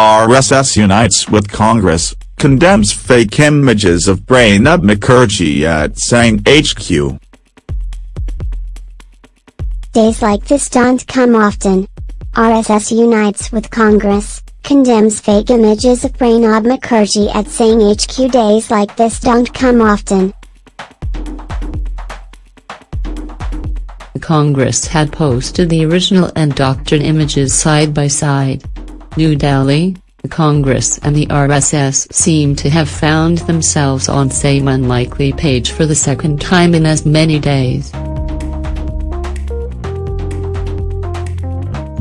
RSS unites with Congress, condemns fake images of Pranab Mukherjee at Sangh HQ. Days like this don't come often. RSS unites with Congress, condemns fake images of Pranab Mukherjee at Sangh HQ. Days like this don't come often. Congress had posted the original and doctored images side by side. New Delhi, the Congress and the RSS seem to have found themselves on same unlikely page for the second time in as many days.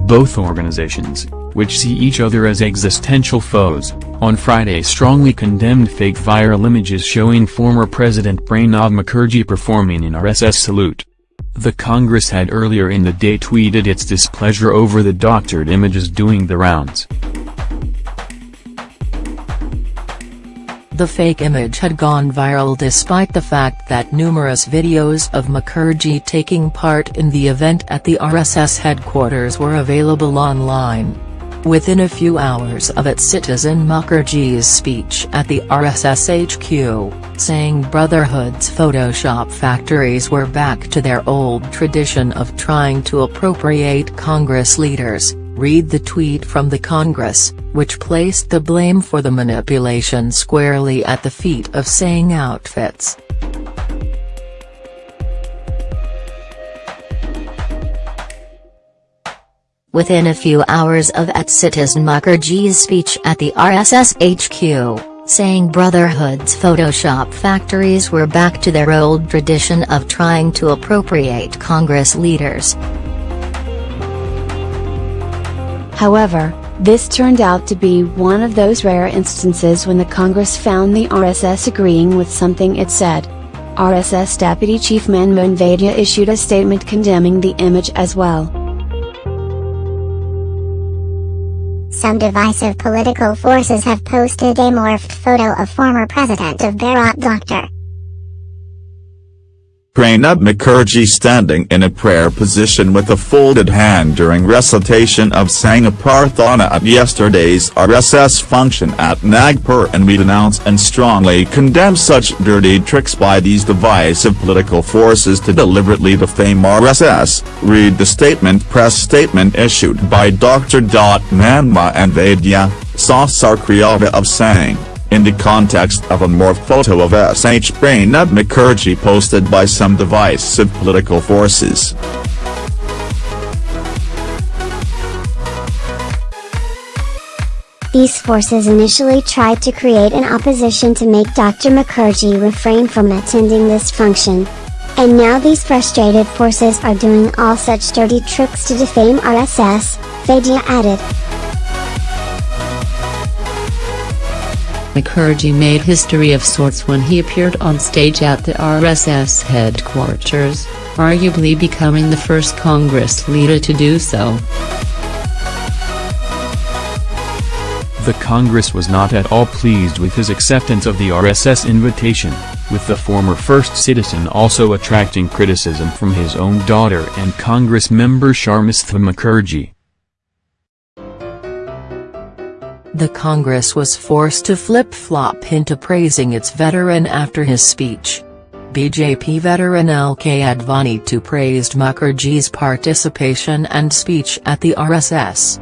Both organizations, which see each other as existential foes, on Friday strongly condemned fake viral images showing former President Pranab Mukherjee performing an RSS salute. The Congress had earlier in the day tweeted its displeasure over the doctored images doing the rounds. The fake image had gone viral despite the fact that numerous videos of Mukherjee taking part in the event at the RSS headquarters were available online. Within a few hours of its citizen Mukherjee's speech at the RSS HQ, Sangh Brotherhood's Photoshop factories were back to their old tradition of trying to appropriate Congress leaders, read the tweet from the Congress, which placed the blame for the manipulation squarely at the feet of Sangh outfits. Within a few hours of at Citizen Mukherjee's speech at the RSS HQ, Sangh Brotherhood's Photoshop factories were back to their old tradition of trying to appropriate Congress leaders. However, this turned out to be one of those rare instances when the Congress found the RSS agreeing with something it said. RSS Deputy Chief Manmohan Vaidya issued a statement condemning the image as well. Some divisive political forces have posted a morphed photo of former president of Bharat Dr. Pranab Mukherjee standing in a prayer position with a folded hand during recitation of Sangha Prarthana at yesterday's RSS function at Nagpur and we denounce and strongly condemn such dirty tricks by these divisive political forces to deliberately defame RSS, read the statement press statement issued by Dr. Manmohan Vaidya, Sahasrayava of Sangh in the context of a more photo of SH Pranab Mukherjee posted by some divisive political forces. These forces initially tried to create an opposition to make Dr. Mukherjee refrain from attending this function. And now these frustrated forces are doing all such dirty tricks to defame RSS, Vaidya added. Mukherjee made history of sorts when he appeared on stage at the RSS headquarters, arguably becoming the first Congress leader to do so. The Congress was not at all pleased with his acceptance of the RSS invitation, with the former first citizen also attracting criticism from his own daughter and Congress member Sharmistha Mukherjee. The Congress was forced to flip-flop into praising its veteran after his speech. BJP veteran L.K. Advani too praised Mukherjee's participation and speech at the RSS.